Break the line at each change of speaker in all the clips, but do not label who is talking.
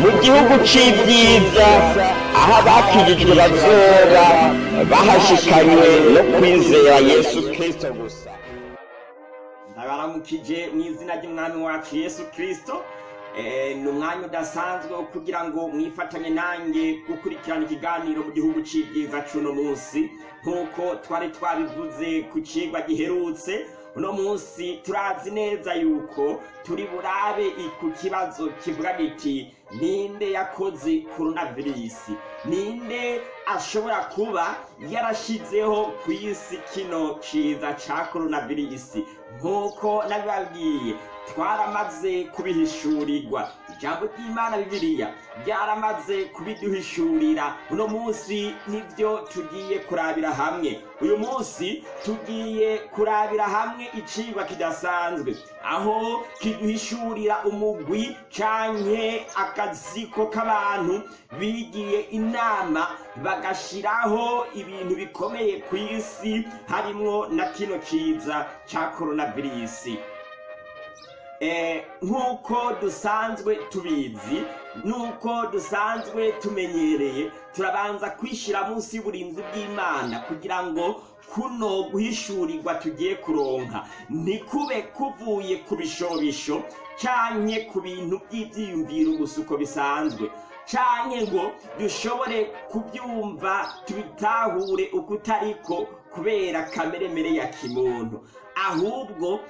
mu gihugu c'ibyiza aho abakijijwe bazoba bahashikanywe no kwizera yesu kristo gusa.
Ndabaramukije mu izina ry'umwami wacu yesu kirisito ni umwanya udasanzwe wo kugira ngo mwifatanye nanjye gukurikirana ikiganiro mu gihugu cy'ibyiza cy'uno munsi nk'uko twari twabivuze ku kigwa giherutse uno munsi turazi neza yuko turi burabe ku kibazo kivuga giti ninde yakoze coronavirus? Ninde ashobora kuba yarashizeho ku isi kino ciza ca coronavirus? Nk'uko nabibabwiye twaramaze kubihishurirwa ijambo ry'imana bibiliya ryaramaze kubiduhishurira. Uno munsi ni byo tugiye kurabira hamwe. Uyu munsi tugiye kurabira hamwe icigwa kidasanzwe. Aho kiduhishurira umugwi canke akaziko k'abantu bigiye inama bagashiraho ibintu bikomeye ku isi harimwo na kino ciza ca coronavirus. Nk'uko dusanzwe tubizi n'uko dusanzwe tumenyereye turabanza kwishyira munsi y'uburinzi bw'imana kugira ngo kuno guhishurirwa tugiye kuronka. Ntikube kuvuye ku bishobisho canke ku bintu by'ibyiyumviro gusa uko bisanzwe. Canke ngo dushobore kubyumva tubitahure uko utariko kubera kameremere ya kimuntu. Ahubwo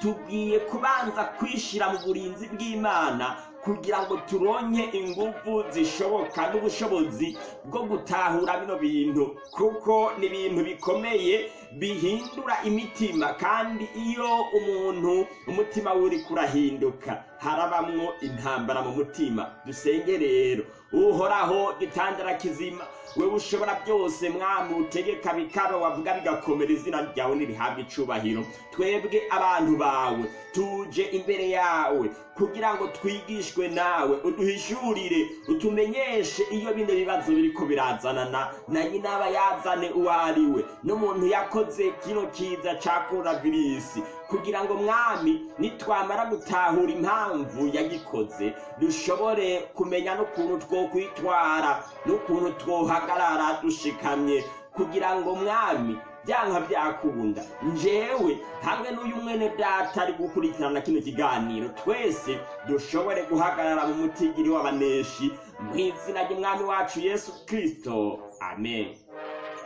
tugiye kubanza kwishira mu burinzi bw'imana kugira ngo turonke ingufu zishoboka n'ubushobozi bwo gutahura bino bintu kuko ni ibintu bikomeye bihindura imitima kandi iyo umuntu umutima we uriko urahinduka harabamwo intambara mu mutima. Dusenge rero uhoraho gitandara kizima wewe ushobora byose mwami utegeka bikaba wavuga bigakomera izina ryawe nirihabwa icubahiro. Twebwe abantu bawe tuje imbere yawe kugira ngo twigishwe nawe uduhishurire utumenyeshe iyo bino bibazo biriko birazanana na nyina aba yazane uwo ari we. N'umuntu yakoze kino kiza ca coronavirus kugira ngo mwami nitwamara gutahura impamvu yagikoze dushobore kumenya n'ukuntu twokwitwara n'ukuntu twohagarara dushikamye. Kugira ngo mwami byanka byakunda njewe hamwe n'uyu mwene data ari gukurikirana kino kiganiro twese dushobore guhagarara mu mutigiri w'abaneshi. Mu izina ry'umwami wacu yesu kirisito amen.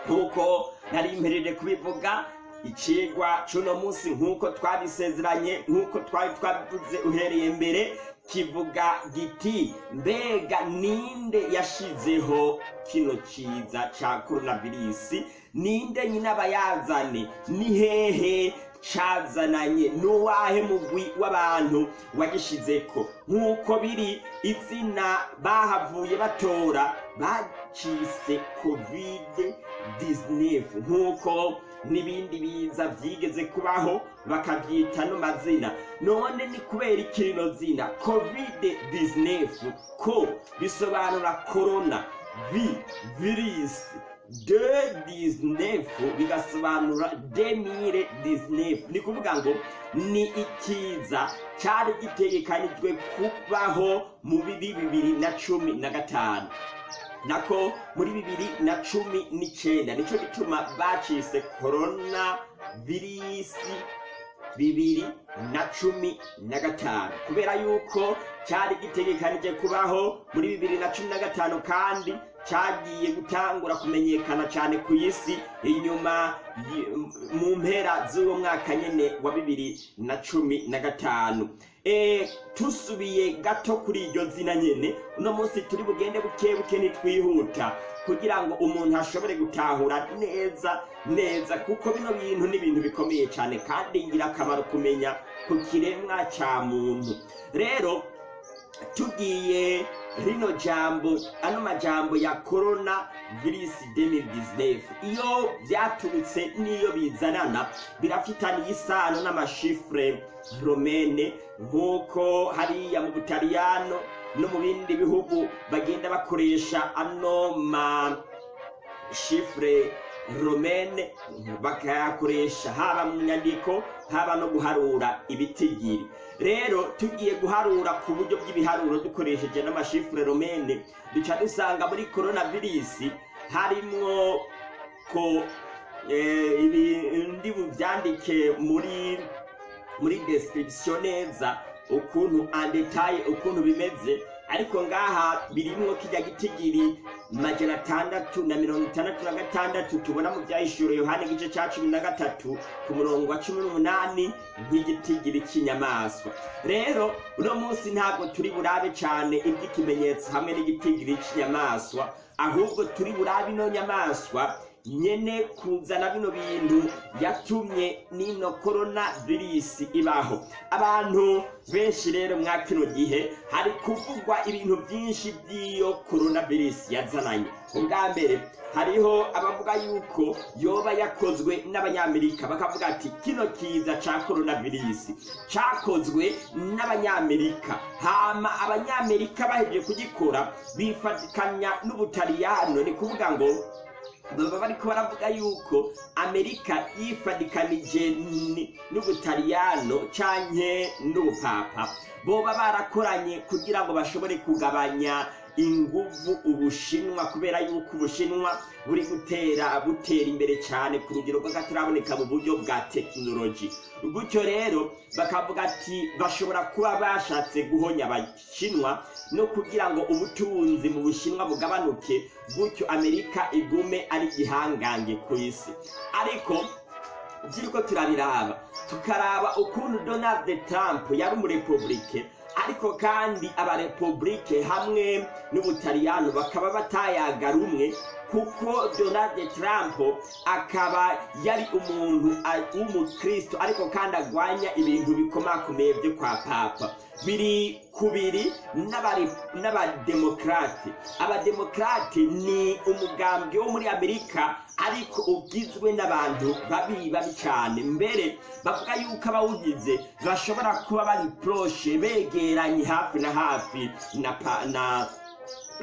Nk'uko nari imperere kubivuga icigwa c'uno munsi nk'uko twabisezeranye nk'uko twari twabivuze uhereye mbere kivuga giti mbega ninde yashizeho kino ciza ca coronavirus? Ninde nyine abayazane ni hehe cazananye. N'uwahe mugwi w'abantu wagishizeko? Nk'uko biri izina bahavuye batora bacise covid 19 nk'uko n'ibindi biza vyigeze kubaho bakavyita no mazina. None ni kubera ikirino zina. Covid 19 ko bisobanura corona vi virus. De 19 bigasobanura demire 19 ni kuvuga ngo ni ikiza cari gitegekanijwe kubaho mu biri bibiri na cumi na gatanu. Nako muri bibiri na cumi n'icenda nico gituma bacise korona virisi bibiri na cumi na gatanu. Kubera yuko cyari gitegekanije kubaho muri bibiri na cumi na gatanu kandi cyagiye gutangura kumenyekana cyane ku isi inyuma mu mpera z'uwo mwaka nyine wa bibiri na cumi na gatanu. Tusubiye gato kuri iryo zina nyine uno munsi turi bugende buke buke ntitwihuta. Kugira ngo umuntu ashobore gutahura neza neza kuko bino bintu ni ibintu bikomeye cyane kandi ingirakamaro kumenya ku kiremwa cya muntu. Rero tugiye rino jambo ano majambo ya corona virisi 2019 iyo byaturutse n'iyo bizanana birafitaniye isano n'amashifure romene nk'uko hariya mu butaliyano no mu bindi bihugu bagenda bakoresha ano ma shifure romene bakayakoresha haba mu nyandiko haba no guharura ibitigiri rero tugiye guharura ku buryo bw'ibiharuro dukoresheje n'amashifure romene duca dusanga muri coronavirus harimwo ko eh, ibindi buvyandike muri muri description neza ukuntu andetaye ukuntu bimeze. Ariko ngaha birimwo kijya gitigiri majana atandatu na mirongo itandatu na gatandatu tubona mu vyahishuro yohani igice ca cumi na gatatu ku murongo wa cumi n'umunani nk'igitigiri c'inyamaswa rero uno munsi ntabwo turi burabe cane ivy'ikimenyetso hamwe n'igitigiri c'inyamaswa ahubwo turi burabe ino nyamaswa nyene kuzana bino bintu yatumye n'ino korona virisi ibaho. Abantu benshi rero mwa kino gihe hari kuvugwa ibintu byinshi by'iyo korona virisi yazananye. Ubwa mbere hariho abavuga yuko yoba yakozwe n'abanyamerika bakavuga ati kino kiza ca korona virisi cakozwe n'abanyamerika. Hama abanyamerika bahejeje kugikora bifatikanya n'ubutaliyano ni kuvuga ngo baba bariko baravuga yuko amerika yifadikanije ni- n'ubutaliyano canke n'ubupapa. Boba barakoranye kugira ngo bashobore kugabanya inguvu ubushinwa kubera yuko ubushinwa buri gutera butera imbere cyane ku rugero rw'akataraboneka mu buryo bwa tekinoloji gutyo rero bakavuga ati bashobora kuba bashatse guhonya abashinwa no kugira ngo ubutunzi mu bushinwa bugabanuke gutyo amerika igume ari igihangange ku isi. Ariko by'uko turabiraba. Tukaraba ukuntu donald trump yari umurepublike ariko kandi abarepublike hamwe n'ubutaliyano bakaba batayaga rumwe kuko donald trump akaba yari umuntu w'umukristo ariko kandi agwanya ibintu bikomakomeye byo kwa papa. Biri kubiri n'abademokrate abademokrate ni umugambwe wo muri amerika ariko ugizwe n'abantu babi babi cyane mbere bavuga yuko abawugize bashobora kuba bari poroshe begeranye hafi na hafi na, na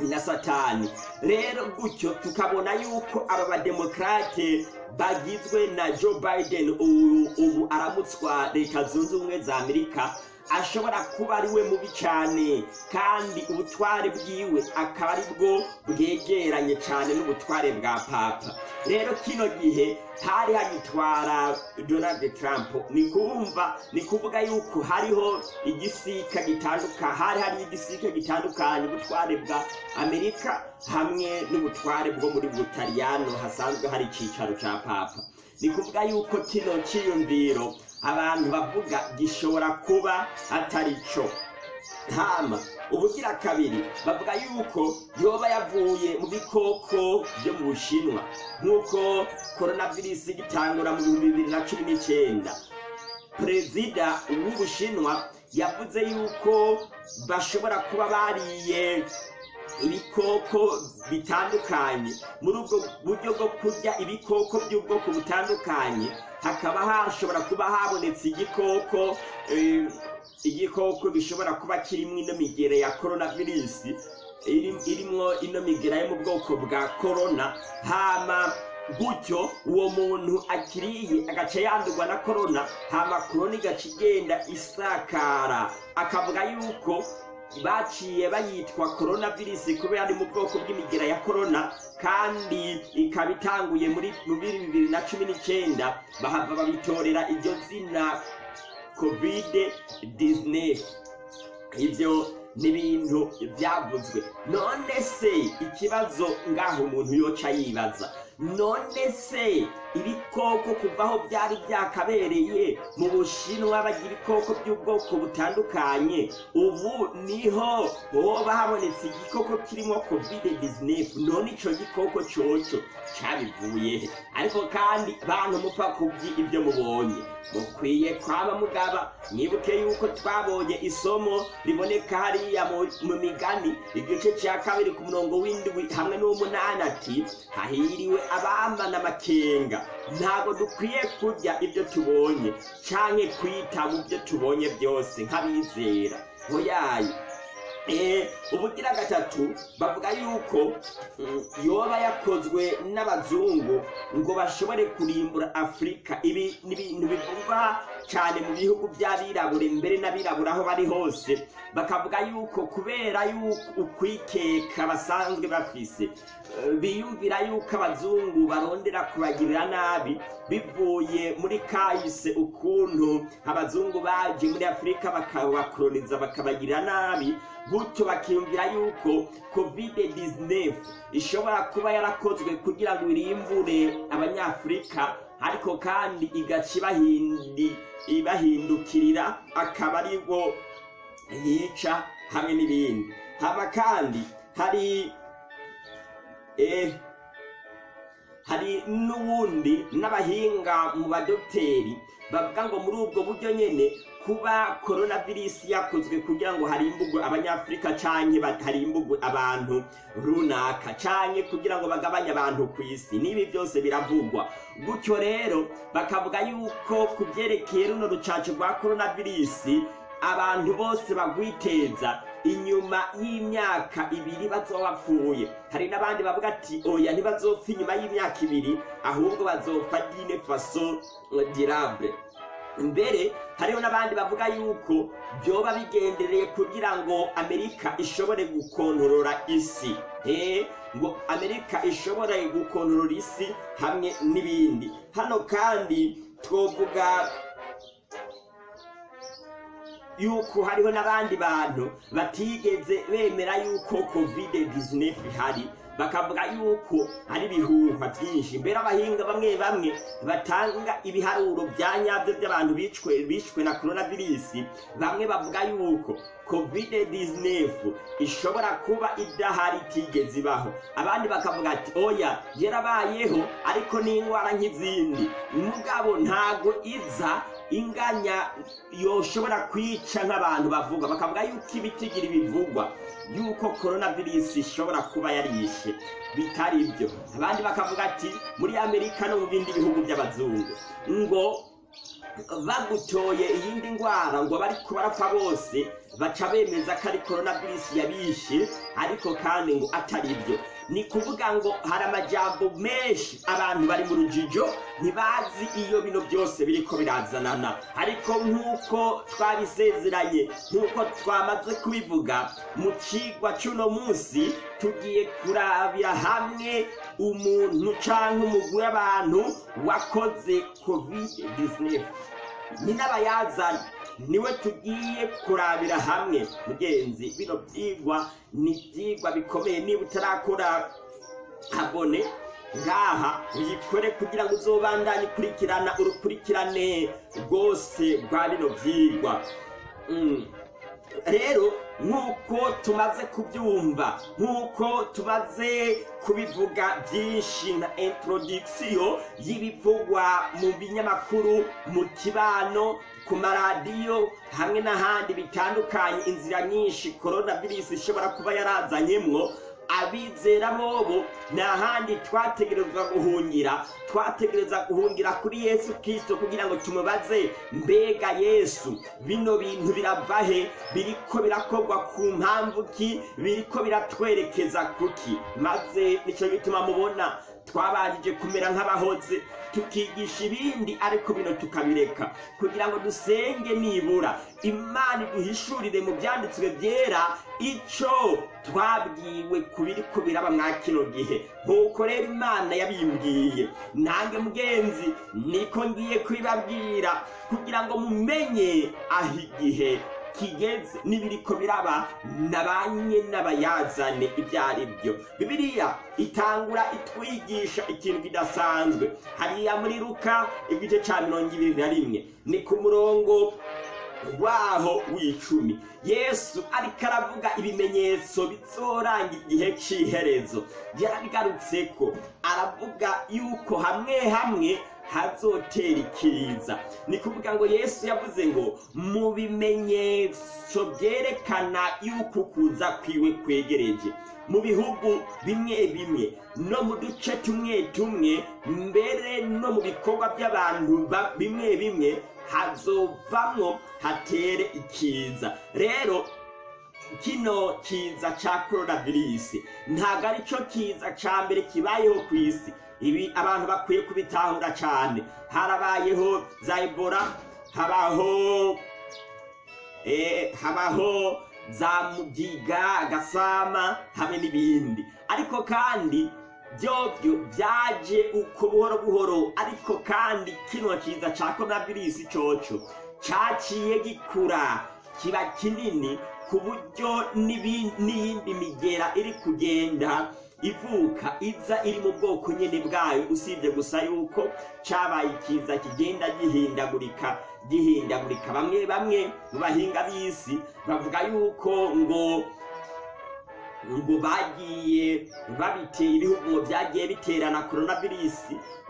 na satani. Rero gutyo tukabona yuko aba bademokrate bagizwe na joe biden ubu aramutswa leta zunze ubumwe za amerika. Ashobora kuba ari we mubi cyane kandi ubutware bwiwe akaba ari bwo bwegeranye cyane n'ubutware bwa papa. Rero kino gihe hari hagitwara donald trump. Ni kubumva ni kuvuga yuko hariho igisika gitandukanye hari hari igisika gitandukanye ubutware bwa amerika hamwe n'ubutware bwo muri butaliyano hasanzwe hari icyicaro cya papa. Ni kuvuga yuko kino cyiyumviro abantu bavuga gishobora kuba atari cyo. Hama ubugira kabiri bavuga yuko yoba yavuye mu bikoko byo mu bushinwa nk'uko coronavirus igitangura mu bihumbi bibiri na cumi n'icyenda. Perezida w'ubushinwa yavuze yuko bashobora kuba bariye ibikoko bitandukanye. Muri ubwo buryo bwo kurya ibikoko by'ubwoko butandukanye hakaba hashobora kuba habonetse igikoko eh, igikoko gishobora kuba kirimo ino migere ya coronavirus iri- irimwo ino migera yo mu bwoko bwa corona hama gutyo uwo muntu akiriye agaca yandurwa na korona hama korona igaca igenda isakara. Akavuga yuko baciye bayitwa korona virusi kubera ari mu bwoko bw'imigera ya korona kandi ikaba itanguye muri mu bibiri na cumi n'icyenda. Bahava babitorera iryo zina kovide dizinesi ibyo ni ibintu byavuzwe. None se ikibazo ngaho umuntu yoca yibaza. None se ibikoko kuva aho byari byakabereye mu bushinwa bagira ibikoko by'ubwoko butandukanye. Ubu ni ho hoba habonetse igikoko kirimo covid 19 none ico gikoko coco cabivuye. He ariko kandi bantu mupfa kubyi ibyo mubonye. Mukwiye kwaba mugaba. Mwibuke yuko twabonye isomo riboneka hariya mu migani. Igice cya kabiri ku murongo w'indwi hamwe n'umunani ati hahiriwe abambana amakenga ntabwo dukwiye kurya ibyo tubonye canke kwita mu byo tubonye byose nk'abizera. Hoyaye Eh, ubugira gatatu bavuga yuko mm, yoba yakozwe n'abazungu ngo bashobore kurimbura afurika ibi ni ibintu bivugwa cyane mu bihugu by'abirabure mbere n'abirabura aho bari hose. Bakavuga yuko kubera yuko ukwikeka basanzwe bafise eh, biyumvira yuko abazungu barondera kubagirira nabi bivuye muri kahise ukuntu abazungu baje muri afurika bakabakoroniza bakabagirira nabi gutyo bakiyumvira yuko covid 19 ishobora kuba yarakozwe kugira ngo irimbure abanyafurika ariko kandi igaca ibahindukirira akaba ari bo yica hamwe n'ibindi. Haba kandi hari eh, hari n'ubundi n'abahinga mu badogiteri bavuga ngo muri ubwo buryo nyine kuba coronavirus yakozwe kugira ngo harimbugwe abanyafurika canke harimbugwe abantu runaka canke kugira ngo bagabanye abantu ku isi n'ibi byose biravugwa. Gutyo rero bakavuga yuko ku byerekeye runo rucaco rwa coronavirus abantu bose bagwiteza inyuma y'imyaka ibiri bazoba bapfuye. Hari n'abandi bavuga ati oya ntibazopfa inyuma y'imyaka ibiri ahubwo bazopfa dine faso dirable mbere hariho n'abandi bavuga yuko byoba bigendereye kugira ngo amerika ishobore gukontorora isi. Ngo amerika ishobore gukontorora isi hamwe n'ibindi. Hano kandi twovuga yuko hariho n'abandi bantu batigeze bemera yuko covid 19 ihari. Bakavuga yuko ari ibihuha byinshi. Mbere abahinga bamwe bamwe batanga ibiharuro bya nyabyo by'abantu bicwe na coronavirus. Bamwe bavuga yuko covid 19 ishobora kuba idahari itigeze ibaho. Abandi bakavuga ati oya yarabayeho ariko ni indwara nk'izindi. Mugabo ntago iza inganya yoshobora kwica nk'abantu bavuga. Bakavuga yuko ibitigiri bivugwa yuko coronavirus ishobora kuba yarishe. Bitari ibyo abandi bakavuga ati muri amerika no mu bindi bihugu by'abazungu ngo bagutoye iyindi ndwara ngo bari barapfa bose baca bemeza ko ari coronavirus yabishe ariko kandi ngo atari ibyo ni kuvuga ngo hari amajambo menshi abantu bari mu rujijo ntibazi iyo bino byose biriko birazanana. Ariko nk'uko twabisezeranye nk'uko twamaze kubivuga mu cigwa c'uno munsi tugiye kurabira hamwe umuntu canke umugwi w'abantu wakoze covid 19 ni n'abayazana ni we tugiye kurabira hamwe. Mugenzi bino byigwa ni ibyigwa bikomeye. Niba utarakora abone ngaha uyikore kugira ngo uzobandanye ukurikirana urukurikirane rwose rwa bino byigwa. Mm. rero nk'uko tumaze kubyumva nk'uko tumaze kubivuga byinshi na introduction y'ibivugwa mu binyamakuru mu kibano ku maradiyo hamwe n'ahandi bitandukanye. Inzira nyinshi coronavirus ishobora kuba yarazanyemwo abizera bobo nta handi twategerezwa guhungira twategereza guhungira kuri yesu kirisito kugira ngo tumubaze mbega yesu bino bintu birava he? Biriko birakorwa ku mpamvu ki? Biriko biratwerekeza kuki maze ni cyo gituma mubona twabanjije kumera nk'abahoze tukigisha ibindi ariko bino tukabireka. Kugira ngo dusenge nibura imana iduhishurire mu byanditswe byera icyo twabwiwe ku biri ko biraba mwa kino gihe. Nk'uko rero imana yabimbwiye. Nange mugenzi niko ngiye kubibabwira. Kugira ngo mumenye aho igihe kigeze n'ibiriko biraba nabanye n'abayazane ibyo ari byo. Bibiliya itangura itwigisha ikintu kidasanzwe. Hariya muri ruka igice cya mirongo ibiri na rimwe. Ni ku murongo waho w'icumi. Yesu ariko aravuga ibimenyetso bizoranga igihe cy'iherezo yarabigarutse ko aravuga yuko hamwe hamwe hazotera ikiza ni kuvuga ngo yesu yavuze ngo mu bimenyetso byerekana yuko ukuza kwiwe kwegereje. Mu bihugu bimwe bimwe no mu duce tumwe tumwe mbere no mu bikorwa by'abantu ba- bimwe bimwe hazovamwo hatere ikiza. Rero kino kiza ca coronavirus ntabwo ari cyo kiza ca mbere kibayeho ku isi ibi abantu bakwiye kubitahura cyane. Harabayeho za ebola habaho eh, habaho za mugiga gasama hamwe n'ibindi. Ariko kandi byobyo byaje uko buhoro buhoro ariko kandi kino kiza ca coronavirus coco caciye gikura kiba kinini ku buryo n'iyindi migera iri kugenda ivuka iza iri mu bwoko nyine bwayo usibye gusa yuko cabaye ikiza kigenda gihindagurika gihindagurika. Bamwe bamwe mu bahinga b'isi bavuga yuko ngo ngo bagiye babiteye ibihugu byagiye biterana coronavirus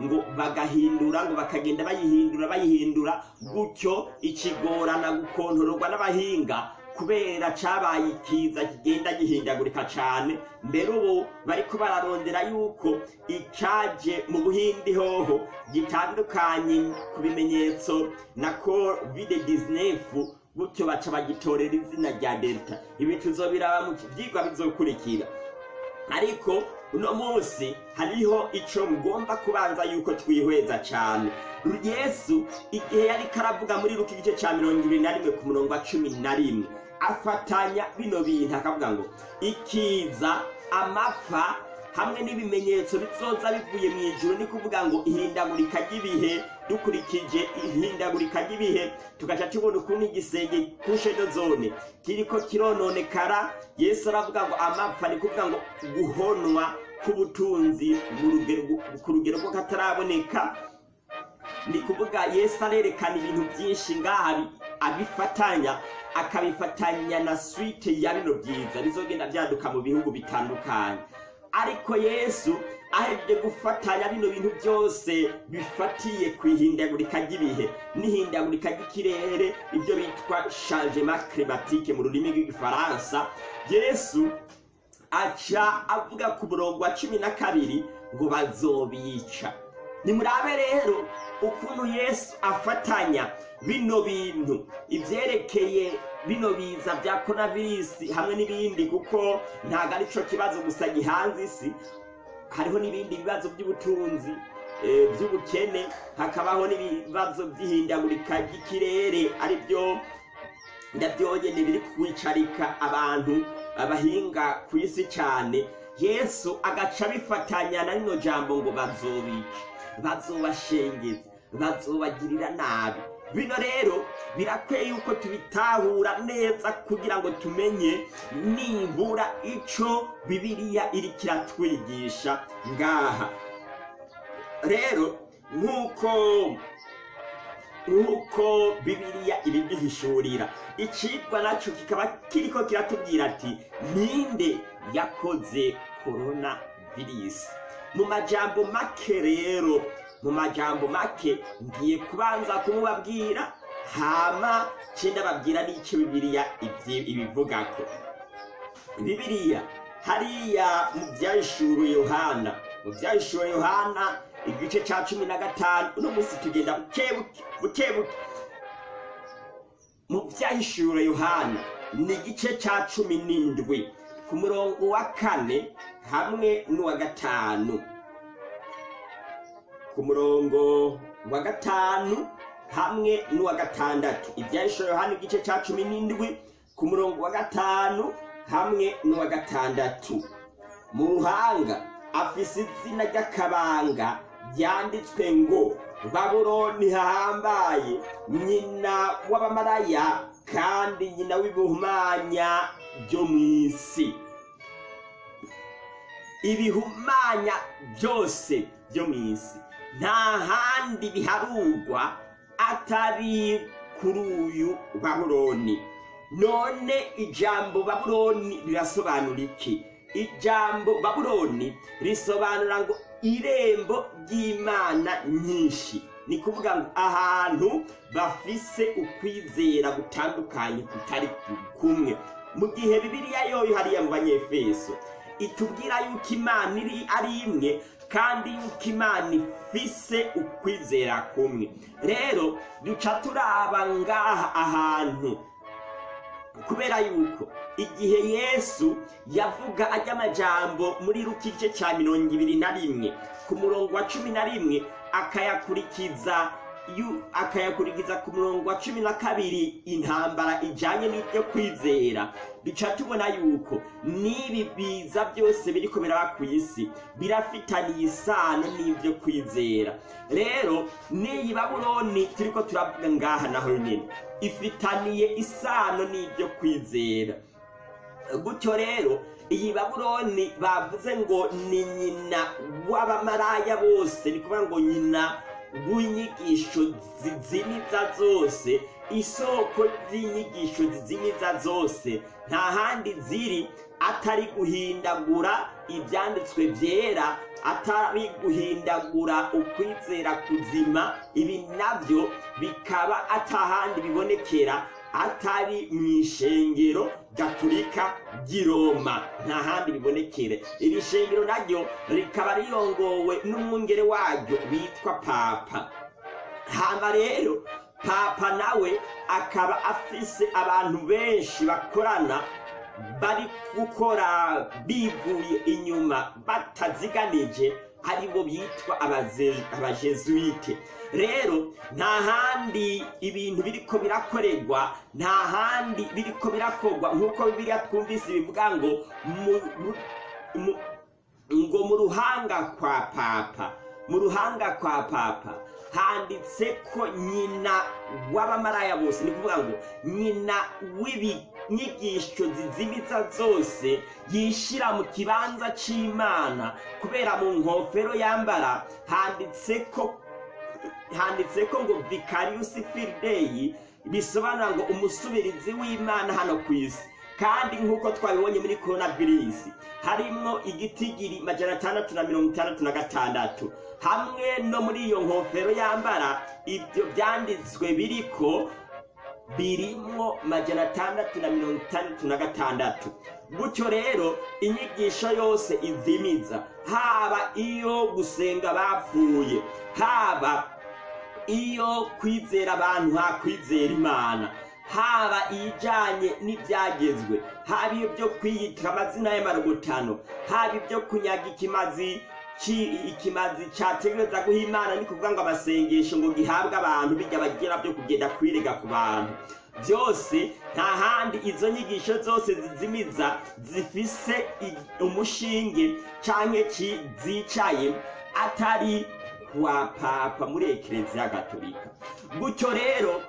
ngo bagahindura ngo bakagenda bayihindura bayihindura. Gutyo ikigorana gukontororwa n'abahinga kubera cabaye ikiza kigenda gihindagurika cane mbere ubu bariko bararondera yuko icaje mu buhindi hoho gitandukanye ku bimenyetso na covid 19 gutyo baca bagitorera izina rya delta. Ibi tuzobiraba mu vyigwa bizokurikira. Ariko uno munsi hariho ico ngomba kubanza yuko twihweza cane. Yesu igihe yariko aravuga muri ruka igice ca mirongo ibiri na rimwe ku murongo wa cumi na rimwe afatanya bino bintu akavuga ngo ikiza amapfa hamwe n'ibimenyetso bizoza bivuye mu ijuru ni kuvuga ngo ihindagurika ry'ibihe dukurikije ihindagurika ry'ibihe tugaca tubona ukuntu igisenge ku sheno zone kiriko kirononekara. Yesu aravuga ngo amapfa ni kuvuga ngo guhonwa k'ubutunzi ku rugero rwo kataraboneka ni kuvuga yesu arerekana ibintu byinshi ngaha bi- abifatanya akabifatanya na swite ya bino byiza bizogenda byaduka mu bihugu bitandukanye. Ariko yesu ahejeje gufatanya bino bintu byose bifatiye ku ihindagurika ry'ibihe. N'ihindagurika ry'ikirere ibyo bitwa changement climatique mu rurimi rw'igifaransa. Yesu aca avuga ku murongo wa cumi na kabiri ngo bazobica. Nimurabe rero ukuntu yesu afatanya bino bintu. Ivyerekeye bino biza bya coronavirus hamwe n'ibindi kuko ntabwo ari cyo kibazo gusa gihanze isi. Hariho n'ibindi bibazo by'ubutunzi eh, by'ubukene hakabaho n'ibibazo by'ihindagurika ry'ikirere ari byo ndabyonyene biri kwicarika abantu abahinga ku isi cyane. Yesu agaca abifatanya na rino jambo ngo bazobica bazobashengeza bazobagirira nabi. Bino rero birakwiye yuko tubitahura neza kugira ngo tumenye nibura ico bibiliya iriko iratwigisha. Ngaha. Rero nk'uko nk'uko bibiliya ibiduhishurira icigwa naco kikaba kiriko kiratubwira ati ninde yakoze korona virusi mu majambo make rero mu majambo make ngiye kubanza kumubabwira hama cenda babwira n'ico bibiliya ivyi- ibivugako. Bibiliya hariya mu vyahishuro yohana mu vyahishuro yohana igice ca cumi na gatanu uno munsi tugenda bukebuke bukebuke mu vyahishuro yohana ni igice ca cumi n'indwi ku murongo wa kane hamwe n'uwa gatanu. Ku murongo wa gatanu hamwe n'uwa gatandatu. Ivyahishuro yohana igice ca cumi n'indwi ku murongo wa gatanu hamwe n'uwa gatandatu. Mu ruhanga afise izina ry'akabanga byanditswe ngo babuloni hahambaye nyina w'abamaraya kandi nyina w'ibihumanya byo mu isi. Ibihumanya byose byo mu isi. Nta handi biharurwa atari kuri uyu babuloni none ijambo babuloni rirasobanura iki ijambo babuloni risobanura ngo irembo ry'imana nyinshi. Ni kuvuga ngo ahantu bafise ukwizera gutandukanye kutari kumwe. Mu gihe bibiliya yoyo hariya mu banyefeso itubwira yuko imana iri ari imwe kandi yuko imana ifise ukwizera kumwe. Rero duca turaba ngaha ahantu. Kubera yuko igihe yesu yavuga ajya amajambo muri ruka igice cya mirongo ibiri na rimwe ku murongo wa cumi na rimwe akayakurikiza akayakurikiza ku murongo wa cumi na kabiri intambara ijanye n'ibyo kwizera. Duca tubona yuko n'ibi biza byose biriko biraba ku isi birafitaniye isano n'ibyo kwizera. Rero n'iyi babuloni turiko turavuga ngaha naho nyine ifitaniye isano n'ibyo kwizera. Gutyo rero iyi babuloni bavuze ngo ni nyina w'abamaraya bose ni kuvuga ngo nyina w'inyigisho zizimiza zose isoko z'inyigisho zizimiza zose nta handi ziri atari guhindagura ibyanditswe byera atari guhindagura ukwizera kuzima ibi na byo bikaba atahandi bibonekera atari mu ishengero gaturika ry'i roma nta handi bibonekere iri shengero naryo rikaba rirongowe n'umwungere waryo witwa papa. Hama rero papa nawe akaba afise abantu benshi bakorana bari gukora bivuye inyuma bataziganije ari bo bitwa abaze- abajesuite. Rero nta handi ibintu biriko birakorerwa nta handi biriko birakorwa. Nk'uko bibiliya twumvise bivuga ngo ngo mu ruhanga kwa papa mu ruhanga kwa papa handitse ko nyina w'abamaraya bose ni kuvuga ngo nyina w'ibinyigisho zizimiza zose yishira mu kibanza c'imana. Kubera mu nkofero yambara handitse ko handitse ko ngo vicarius filideyi bisobanura ngo umusubirizi w'imana hano ku isi. Kandi nk'uko twabibonye muri coronavirus harimwo igitigiri majana atandatu na mirongo itandatu na gatandatu. Hamwe no muri iyo nkofero yambara ibyo byanditswe biriko birimwo majana atandatu na mirongo itandatu na gatandatu. Gutyo rero inyigisho yose izimiza. Haba iyo gusenga bapfuye haba iyo kwizera abantu hakwizera imana haba ijanye n'ibyagezwe haba ibyo kwiyitira amazina y'amarogotano haba ibyo kunyaga ikimazi ikimazi categereza guha imana ni kuvuga ngo amasengesho ngo gihabwe abantu bijya bagira byo kugenda kwirega ku bantu. Byose nta handi izo nyigisho zose zizimiza zifise umushinge ki- zicaye atari kwa papa muri ekereziya gatolika. Gutyo rero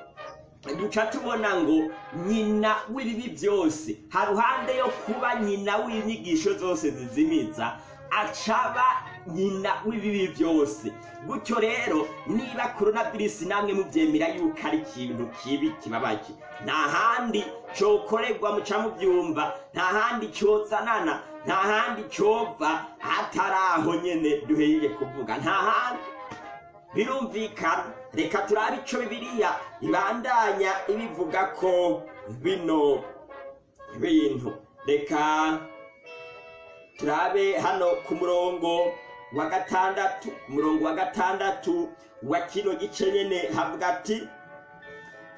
duca tubona ngo nyina w'ibibi byose haruhande yo kuba nyina w'inyigisho zose zizimiza acaba nyina w'ibibi byose gutyo rero niba coronavirus namwe mubyemera yuko ari ikintu kibi kibabaje nta handi cokorerwa muca mubyumva nta handi cozanana nta handi cova hatari aho nyene duheye kuvuga. Nta handi. Birumvikana. Reka turabe ico bibiliya ibandanya ibivuga ko bino bintu. Reka turabe hano ku murongo. Wa gatandatu ku murongo wa gatandatu wa kino gice nyene havuga ati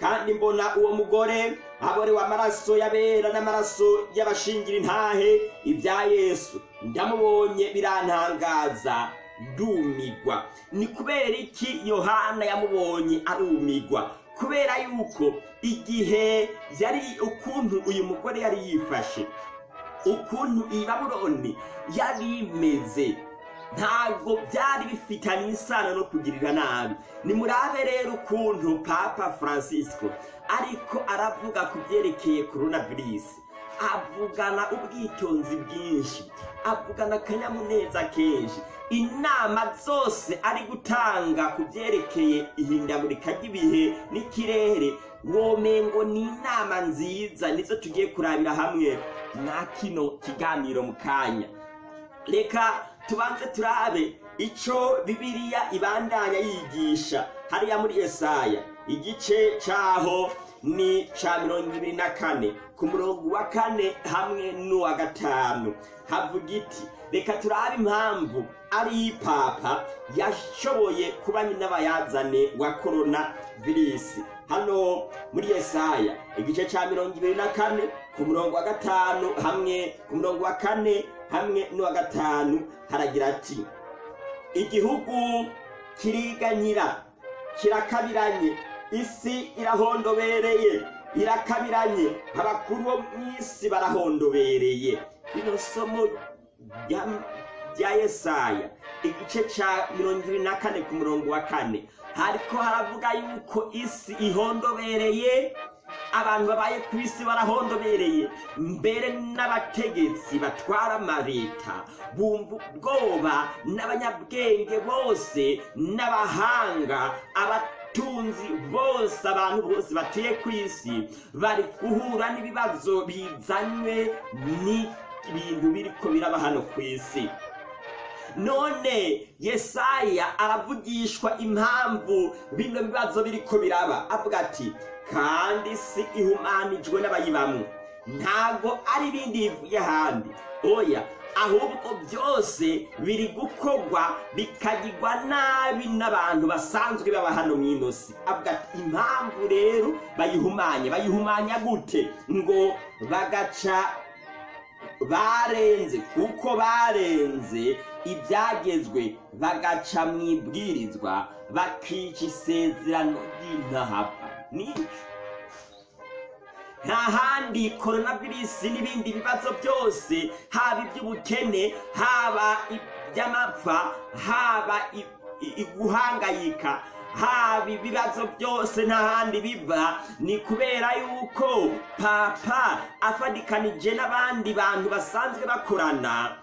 kandi mbona uwo mugore aborewe amaraso y'abera n'amaraso y'abashingira intahe ibya yesu ndamubonye birantangaza ndumigwa. Ni kubera iki yohana yamubonye arumigwa? Kubera yuko igihe yari ukuntu uyu mugore yari yifashe ukuntu iyi babuloni yari imeze ntabwo byari bifitanye isano no kugirira nabi. Nimurabe rero ukuntu papa francisco ariko aravuga ku byerekeye coronavirus. Avugana ubwitonzi bwinshi avugana akanyamuneza kenshi. Inama zose ari gutanga ku byerekeye ihindagurika ry'ibihe n'ikirere. Womengo ni inama nziza nizo tugiye kurabira hamwe. Na kino kiganiro mu kanya. Reka tubanze turabe ico bibiliya ibandanya yigisha. Hariya muri yesaya igice caho ni ca mirongo ibiri na kane ku murongo wa kane hamwe n'uwa gatanu. Havuga iti reka turabe impamvu ari papa yashoboye kuba nyina bayazane wa korona virisi. Hano muri yesaya igice cya mirongo ibiri na kane ku murongo wa gatanu hamwe ku murongo wa kane hamwe n'uwa gatanu haragira ati igihugu kiriganyira kirakabiranye isi irahondobereye irakabiranye abakuru bo mu isi barahondobereye. Rino somo rya- yesaya igice cya mirongo ibiri na kane ku murongo wa kane. Hariko haravuga yuko isi ihondobereye abantu babaye ku isi barahondobereye. Mbere n'abategetsi batwara amaleta bumva ubwoba n'abanyabwenge bose n'abahanga abatunzi bose abantu bose batuye ku isi. Bari guhura n'ibibazo bizanywe n'ibintu biriko biraba hano ku isi. None yesaya aravugishwa impamvu bino bibazo biriko biraba. Avuga ati kandi si ihumanijwe n'abayibamwe. Ntabwo ari ibindi bivuye ahandi. Oya ahubwo byose biri gukorwa bikagirwa nabi n'abantu basanzwe baba hano mu inosi. Avuga ati impamvu rero bayihumanye. Bayihumanya gute? Ngo bagaca barenze kuko barenze ibyagezwe bagaca mu ibwirizwa bakica isezerano ry'intahava nico nta handi koronavirisi n'ibindi bibazo byose haba iby'ubukene haba iby'amapfa haba iguhangayika haba ibibazo byose nta handi biva. Ni kubera yuko papa afadikanije n'abandi bantu basanzwe bakorana.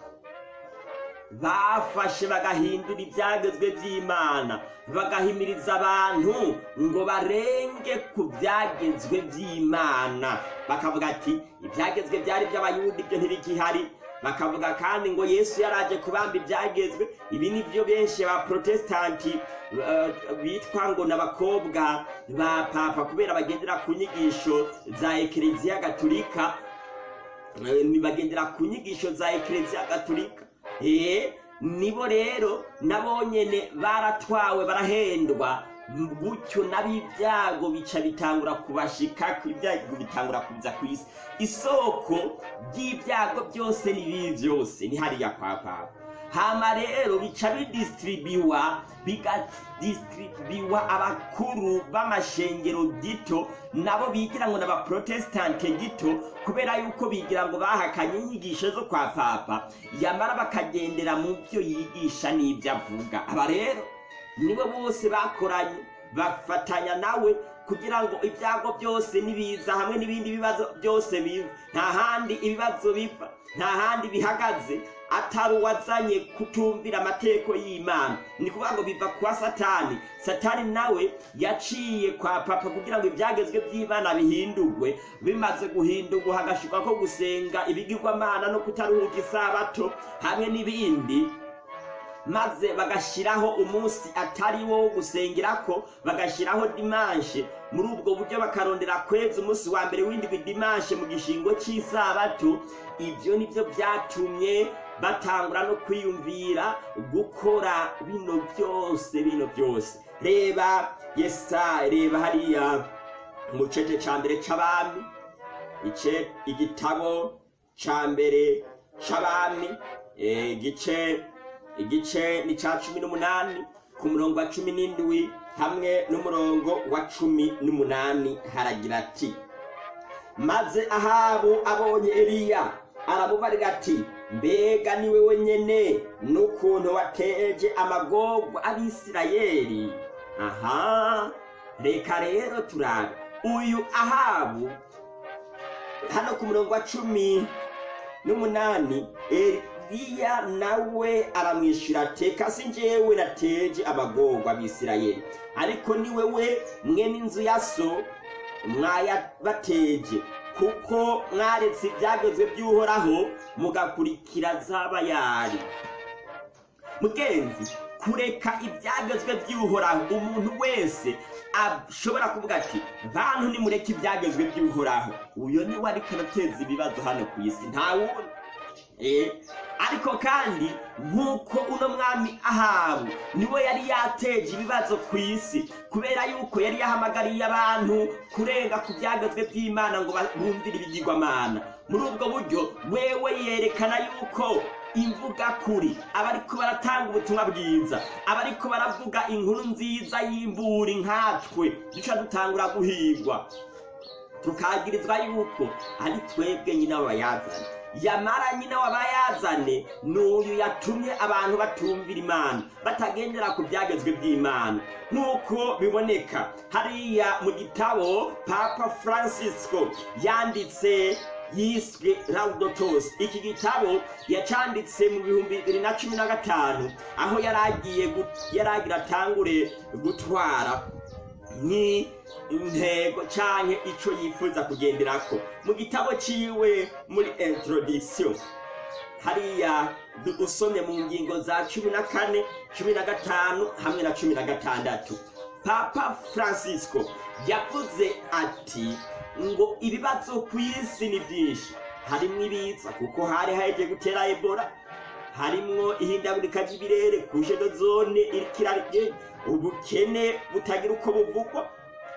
Bafashe bagahindura ibyagezwe by'imana bagahimiriza abantu ngo barenge ku byagezwe by'imana. Bakavuga ati ibyagezwe byari by'abayuda ibyo ntibigihari. Bakavuga kandi ngo yesu yaraje kubamba ibyagezwe ibi ni byo benshi ba protesitanti eh, bitwa ngo n'abakobwa ba papa kubera bagendera ku nyigisho za ekereziya gatulika Eh, bagendera ku nyigisho za ekereziya gatulika nibo rero nabo nyene baratwawe barahendwa. Gutyo n'ab'ibyago bica bitangura kubashika ibyago bitangura kuza ku isi. Isoko ry'ibyago byose n'ibibi byose ni hariya kwa papa. Hama rero bica bidisitiribiwa bigadisitiribiwa abakuru b'amashengero gito nabo bigira ngo n'abaprotestante gito kubera yuko bigira ngo bahakanye inyigisho zo kwa papa. Yamara bakagendera mu byo yigisha n'ibyo avuga. Aba rero nibo bose bakoranye bafatanya nawe kugira ngo ibyago byose nibiza hamwe n'ibindi bibazo byose biva nta handi ibibazo biva. Nta handi bihagaze atari uwazanye kutumvira amategeko y'imana. Ni kuvuga ngo biva kwa satani. Satani nawe yaciye kwa papa kugira ngo ibyagezwe by'imana bihindurwe. Bimaze guhindurwa hagashirwa ko gusenga ibigirwamana no kutaruhuka isabato hamwe n'ibindi. Maze bagashyiraho umunsi atari wo wo gusengerako bagashyiraho dimanshe muri ubwo buryo bakarondera kweza umunsi wa mbere w'indwi dimanshe mu gishingo cy'isabato. Ibyo ni byo byatumye batangura no kwiyumvira gukora bino byose bino byose. Reba yesa reba hariya mu cece ca mbere c'abami ice igitabo ca mbere c'abami eh, igice igice ni ca cumi n'umunani ku murongo wa cumi n'indwi hamwe n'umurongo wa cumi n'umunani haragira ati maze ahabu abonye eliya aramubarira ati mbega ni wewe nyene n'ukuntu wateje amagorwa abisirayeli? Aha reka rero turabe. Uyu ahabu hano ku murongo wa cumi n'umunani eliya nawe aramwishyura ati kasi njyewe nateje amagorwa abisirayeli ariko ni wewe mwene inzu ya so mwayabateje. Kuko mwaretse ibyagezwe by'uhoraho mugakurikira zabayari mugenzi kureka ibyagezwe by'uhoraho umuntu wese ashobora kuvuga ati bantu nimureke ibyagezwe by'uhoraho. Uyo ni we ariko arateza ibibazo hano ku isi. Nta wundi. Ariko kandi nk'uko uno mwami ahabu ni we yari yateje ibibazo ku isi kubera yuko yari yahamagariye abantu kurenga ku byagazwe by'imana ngo bumvire ibigirwamana. Muri ubwo buryo wewe yerekana yuko imvuga kuri abariko baratanga ubutumwa bwiza abariko baravuga inkuru nziza y'imburi nkatwe duca dutangura guhigwa. Tukagirizwa yuko ari twebwe nyina w'abayazane yamara nyina w'abayazane n'uyu yatumye abantu batumvira imana. Batagendera ku byagezwe by'imana. Nk'uko biboneka hariya mu gitabo papa francisco yanditse yiswe laudotos iki gitabo yacanditse mu bihumbi bibiri na cumi na gatanu aho yaragiye yaragira atangure gutwara. Nk'intego canke ico yifuza kugenderako. Mu gitabo ciwe muri introduction hariya usomye mu ngingo za cumi na kane cumi na gatanu hamwe na cumi na gatandatu. Papa francisco yavuze ati ngo ibibazo ku isi ni byinshi. Harimwo ibiza kuko hari haheje gutera ebola. Harimwo ihindagurika ry'ibirere ku zone irikirarye ubukene butagira uko buvugwa.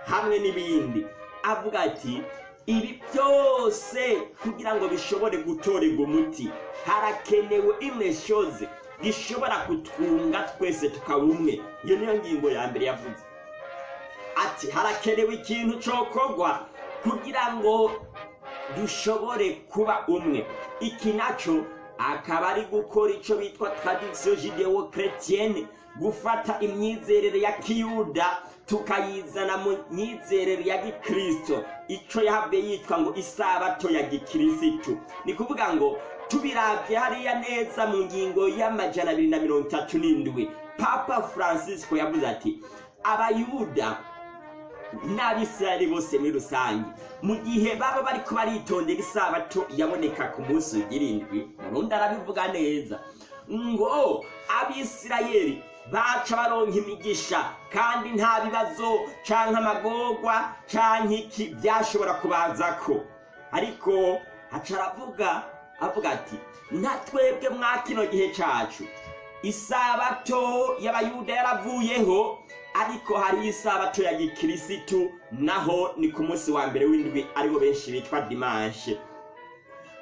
Hamwe n'ibindi. Avuga ati ibi byose kugira ngo bishobore gutorerwa umuti harakenewe imwe shoze gishobora kutwunga twese tukaba umwe. Iyo niyo ngingo ya mbere yavuze. Ati harakenewe ikintu cokorwa kugira ngo dushobore kuba umwe. Iki naco akaba ari gukora ico bitwa tradition judeo chrétienne gufata imyizerere ya kiyuda tukayizana mu myizerere ya gikristo. Ico yahabwe yitwa ngo isabato ya gikirisitu ni kuvuga ngo tubiravye hariya neza mu ngingo y'amajana abiri na mirongo itatu n'indwi. Papa francisco yavuze ati abayuda n'abisirayeli bose muri rusange. Mu gihe baba bariko baritondera isabato yaboneka ku munsi w'irindwi murundi arabivuga neza. Ngo abisirayeli baca baronka imigisha kandi nta bibazo canke amagorwa canke iki byashobora kubazako. Ariko haca aravuga avuga ati nta twebwe mwa gihe cacu. Isabato y'abayuda yaravuyeho ariko hari isabato ya gikirisitu naho ni ku munsi wa mbere w'indwi ari bo benshi bitwa dimanshe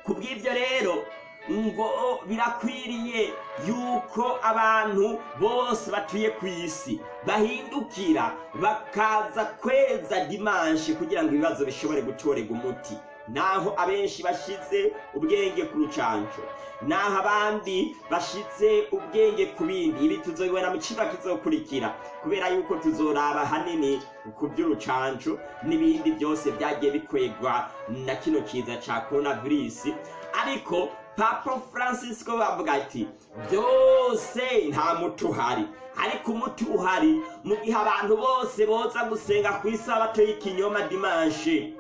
ku bw'ibyo rero ngo birakwiriye yuko abantu bose batuye ku isi bahindukira bakaza kweza dimanshi kugira ngo ibibazo bishobore gutorerwa umuti. Naho abenshi bashize ubwenge ku rucanco. Naho abandi bashize ubwenge ku bindi. Ibi tuzobibona mu cigwa kizokurikira. Kubera yuko tuzoraba hanini ku by'urucanco n'ibindi byose byagiye bikwegwa na kino kiza ca coronavirus. Ariko papa francisco bavuga ati byose nta muti uhari. Ariko umuti uhari mu gihe abantu bose boza gusenga ku isabato y'ikinyoma dimanshe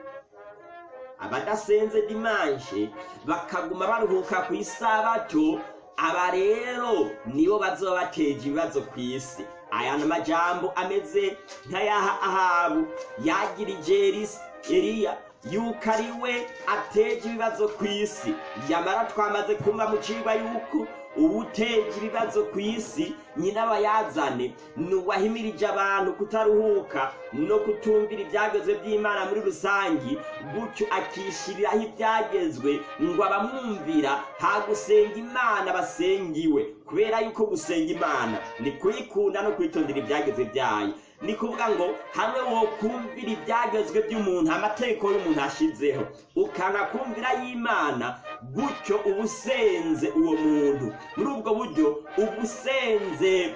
abadasenze dimanshe bakaguma baruhuka ku isabato aba rero nibo bazoba bateje ibibazo ku isi aya ni amajambo ameze nk'ayaha ahabu. Yagirije eliya yuko ari we ateje ibibazo ku isi yamara twamaze kumva mu cigwa yuko uwuteje ibibazo ku isi nyina abayazane ni uwahimirije abantu kutaruhuka no kutumvira ibyagezwe by'imana muri rusange gutyo akishyiriraho ibyagezwe ngo abamwumvira nta gusenga imana basengiwe. Kubera yuko gusenga imana ni kuyikunda no kwitondera ibyagezwe byayo. Ni kuvuga ngo hamwe wokumvira ibyagezwe by'umuntu amategeko y'umuntu ashizeho. Ukanga kumvira y'imana gutyo uba usenze uwo muntu. Muri ubwo buryo uba usenze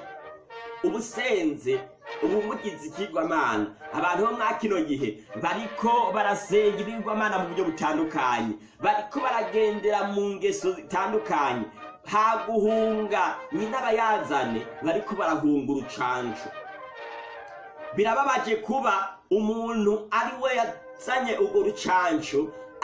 uba usenze ubu mugize ikigwamana abantu bo mwa kino gihe bariko barasenga ibigwamana mu buryo butandukanye. Bariko baragendera mu ngeso zitandukanye. Guhunga nyina abayazane bariko barahunga urucanco birababaje kuba umuntu ari we yazanye urwo rucanco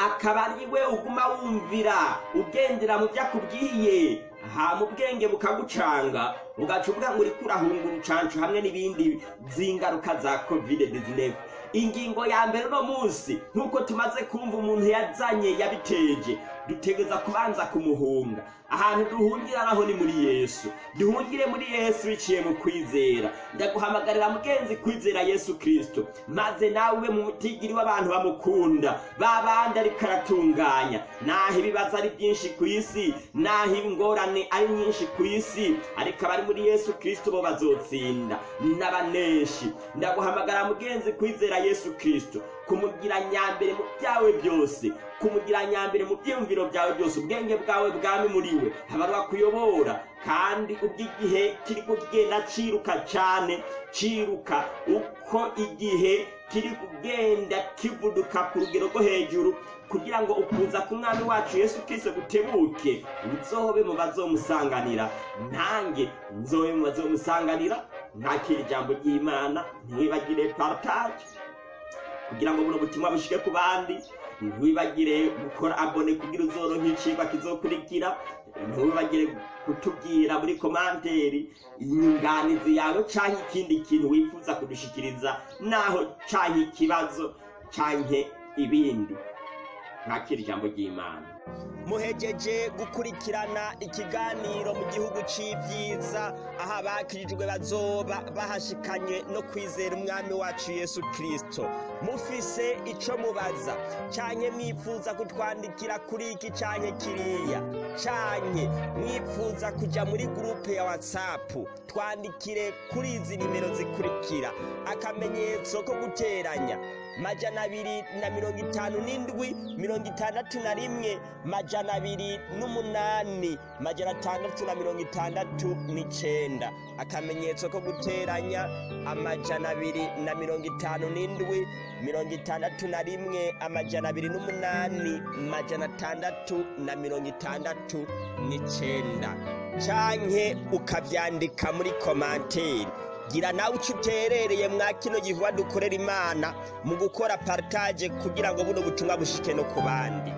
akaba ari we uguma wumvira ugendera mu byo akubwiye ha mu bwenge bukagucanga. Ugaca uvuga ngo uriko urahunga urucancu hamwe n'ibindi z'ingaruka za kovide 19 ingingo ya mbere uno munsi nk'uko tumaze kumva umuntu yazanye yabiteje. Dutegeza kubanza kumuhunga. Ahantu duhungira naho ni muri yesu. Duhungire muri yesu biciye mu kwizera. Ndaguhamagarira mugenzi kwizera yesu kristo. Maze nawe ube mu mutigiri w'abantu bamukunda. Ba bandi ariko aratunganya. Naho ibibazo ari byinshi ku isi naho ingorane ari nyinshi ku isi ariko abari muri yesu kristo bo bazotsinda. N'abaneshi ndaguhamagara mugenzi kwizera yesu kristo. Kumugira nyambere mu byawe byose kumugira nyambere mu byiyumviro byawe byose ubwenge bwawe bwami muri we habarwa kuyobora kandi ubw'igihe kiri kugenda ciruka cyane ciruka uko igihe kiri kugenda kivuduka ku rugero rwo hejuru kugira ngo ukuza k'umwami wacu yesu kristo gutebuke nzobe mu bazomusanganira nange nzobe mu bazomusanganira ntakira ijambo ry'imana ntiwibagire partage. Kugira ngo buno butumwa bushike ku bandi ntiwibagire gukora abone kugira uzoronka icigwa kizokurikira ntiwibagire kutubwira muri komanteri inyunganizi yawe canke ikindi kintu wifuza kudushikiriza naho canke ikibazo canke ibindi. Ntakira ijambo ry'imana. Muhejeje gukurikirana ikiganiro mu gihugu c'ivyiza aho abakirijwe bazoba bahashikanye no kwizera umwami wacu yesu kristo. Mufise ico mubaza canke mwifuza kutwandikira kuri iki canke kiriya? Canke mwifuza kuja muri gurupe ya whatsapp twandikire kuri izi nimero zikurikira. Akamenyetso ko guteranya majana abiri na mirongo itanu n'indwi mirongo itandatu na rimwe majana abiri n'umunani majana atandatu na mirongo itandatu n'icenda. Akamenyetso ko guteranya amajana abiri na mirongo itanu n'indwi mirongo itandatu na rimwe amajana abiri n'umunani majana atandatu na mirongo itandatu n'icenda. Canke ukavyandika muri komanteri gira nawe uco uterereye mwa kino gihuwa dukorera imana mu gukora partage kugira ngo buno butumwa bushike no ku bandi.